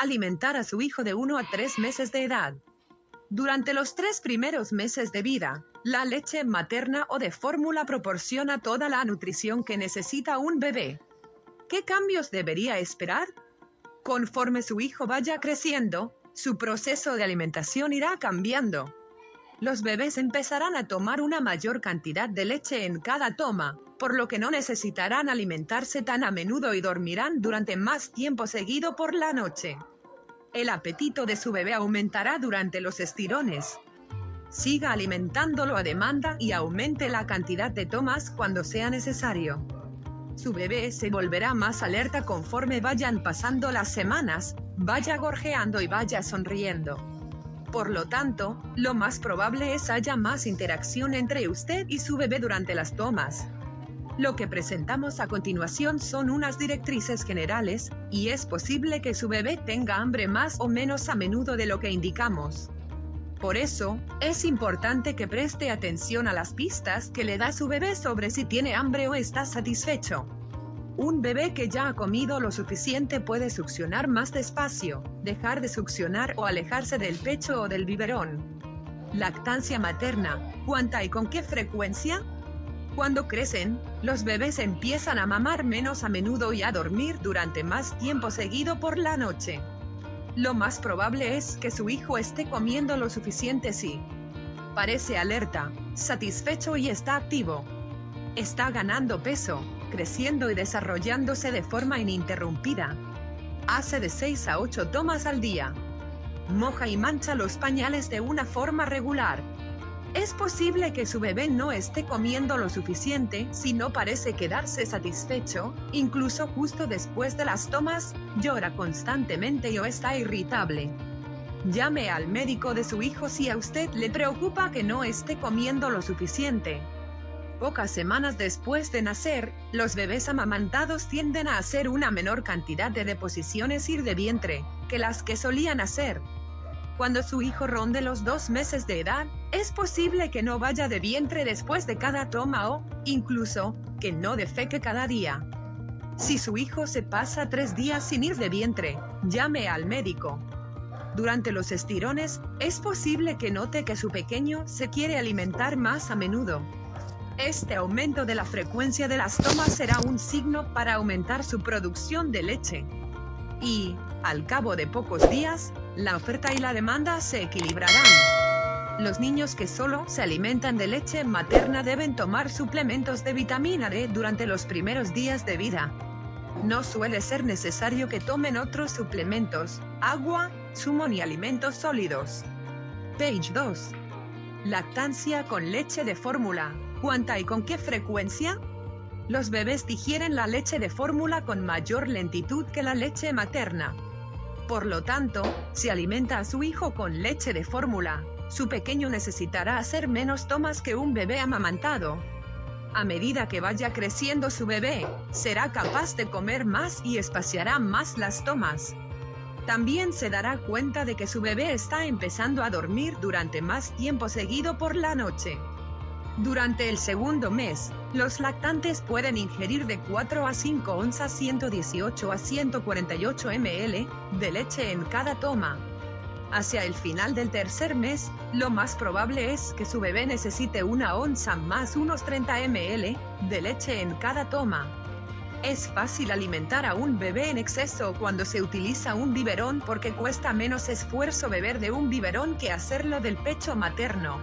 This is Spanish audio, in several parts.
alimentar a su hijo de 1 a 3 meses de edad. Durante los tres primeros meses de vida, la leche materna o de fórmula proporciona toda la nutrición que necesita un bebé. ¿Qué cambios debería esperar? Conforme su hijo vaya creciendo, su proceso de alimentación irá cambiando. Los bebés empezarán a tomar una mayor cantidad de leche en cada toma, por lo que no necesitarán alimentarse tan a menudo y dormirán durante más tiempo seguido por la noche. El apetito de su bebé aumentará durante los estirones. Siga alimentándolo a demanda y aumente la cantidad de tomas cuando sea necesario. Su bebé se volverá más alerta conforme vayan pasando las semanas, vaya gorjeando y vaya sonriendo. Por lo tanto, lo más probable es haya más interacción entre usted y su bebé durante las tomas. Lo que presentamos a continuación son unas directrices generales, y es posible que su bebé tenga hambre más o menos a menudo de lo que indicamos. Por eso, es importante que preste atención a las pistas que le da su bebé sobre si tiene hambre o está satisfecho. Un bebé que ya ha comido lo suficiente puede succionar más despacio, dejar de succionar o alejarse del pecho o del biberón. Lactancia materna, ¿cuánta y con qué frecuencia? Cuando crecen, los bebés empiezan a mamar menos a menudo y a dormir durante más tiempo seguido por la noche. Lo más probable es que su hijo esté comiendo lo suficiente si parece alerta, satisfecho y está activo. Está ganando peso, creciendo y desarrollándose de forma ininterrumpida. Hace de 6 a 8 tomas al día. Moja y mancha los pañales de una forma regular. Es posible que su bebé no esté comiendo lo suficiente si no parece quedarse satisfecho, incluso justo después de las tomas, llora constantemente o está irritable. Llame al médico de su hijo si a usted le preocupa que no esté comiendo lo suficiente. Pocas semanas después de nacer, los bebés amamantados tienden a hacer una menor cantidad de deposiciones ir de vientre que las que solían hacer, cuando su hijo ronde los dos meses de edad, es posible que no vaya de vientre después de cada toma o, incluso, que no defeque cada día. Si su hijo se pasa tres días sin ir de vientre, llame al médico. Durante los estirones, es posible que note que su pequeño se quiere alimentar más a menudo. Este aumento de la frecuencia de las tomas será un signo para aumentar su producción de leche. Y, al cabo de pocos días, la oferta y la demanda se equilibrarán. Los niños que solo se alimentan de leche materna deben tomar suplementos de vitamina D durante los primeros días de vida. No suele ser necesario que tomen otros suplementos, agua, zumo ni alimentos sólidos. Page 2. Lactancia con leche de fórmula. ¿Cuánta y con qué frecuencia? Los bebés digieren la leche de fórmula con mayor lentitud que la leche materna. Por lo tanto, si alimenta a su hijo con leche de fórmula, su pequeño necesitará hacer menos tomas que un bebé amamantado. A medida que vaya creciendo su bebé, será capaz de comer más y espaciará más las tomas. También se dará cuenta de que su bebé está empezando a dormir durante más tiempo seguido por la noche. Durante el segundo mes, los lactantes pueden ingerir de 4 a 5 onzas 118 a 148 ml de leche en cada toma. Hacia el final del tercer mes, lo más probable es que su bebé necesite una onza más unos 30 ml de leche en cada toma. Es fácil alimentar a un bebé en exceso cuando se utiliza un biberón porque cuesta menos esfuerzo beber de un biberón que hacerlo del pecho materno.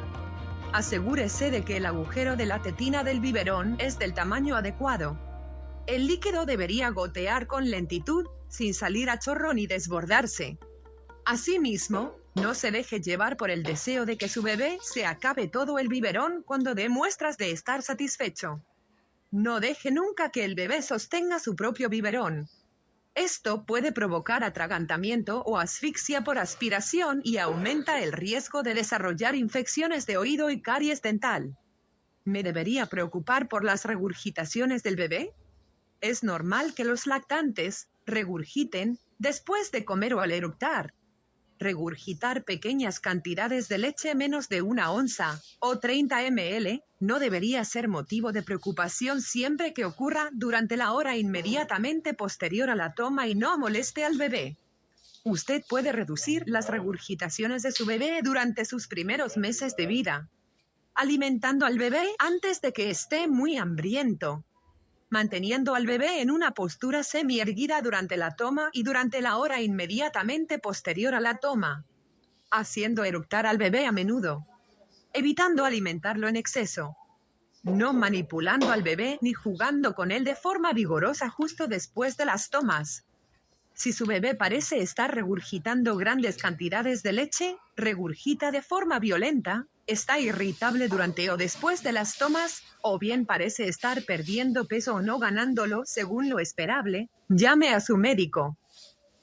Asegúrese de que el agujero de la tetina del biberón es del tamaño adecuado. El líquido debería gotear con lentitud, sin salir a chorro ni desbordarse. Asimismo, no se deje llevar por el deseo de que su bebé se acabe todo el biberón cuando dé muestras de estar satisfecho. No deje nunca que el bebé sostenga su propio biberón. Esto puede provocar atragantamiento o asfixia por aspiración y aumenta el riesgo de desarrollar infecciones de oído y caries dental. ¿Me debería preocupar por las regurgitaciones del bebé? Es normal que los lactantes regurgiten después de comer o al eructar. Regurgitar pequeñas cantidades de leche menos de una onza o 30 ml no debería ser motivo de preocupación siempre que ocurra durante la hora inmediatamente posterior a la toma y no moleste al bebé. usted puede reducir las regurgitaciones de su bebé durante sus primeros meses de vida, alimentando al bebé antes de que esté muy hambriento, manteniendo al bebé en una postura semi-erguida durante la toma y durante la hora inmediatamente posterior a la toma, haciendo eructar al bebé a menudo, evitando alimentarlo en exceso, no manipulando al bebé ni jugando con él de forma vigorosa justo después de las tomas. Si su bebé parece estar regurgitando grandes cantidades de leche, regurgita de forma violenta, está irritable durante o después de las tomas, o bien parece estar perdiendo peso o no ganándolo según lo esperable, llame a su médico.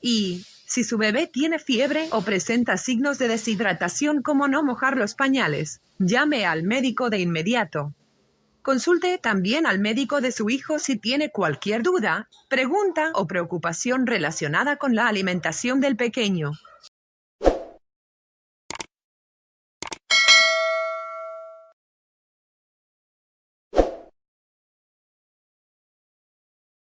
Y, si su bebé tiene fiebre o presenta signos de deshidratación como no mojar los pañales, llame al médico de inmediato. Consulte también al médico de su hijo si tiene cualquier duda, pregunta o preocupación relacionada con la alimentación del pequeño.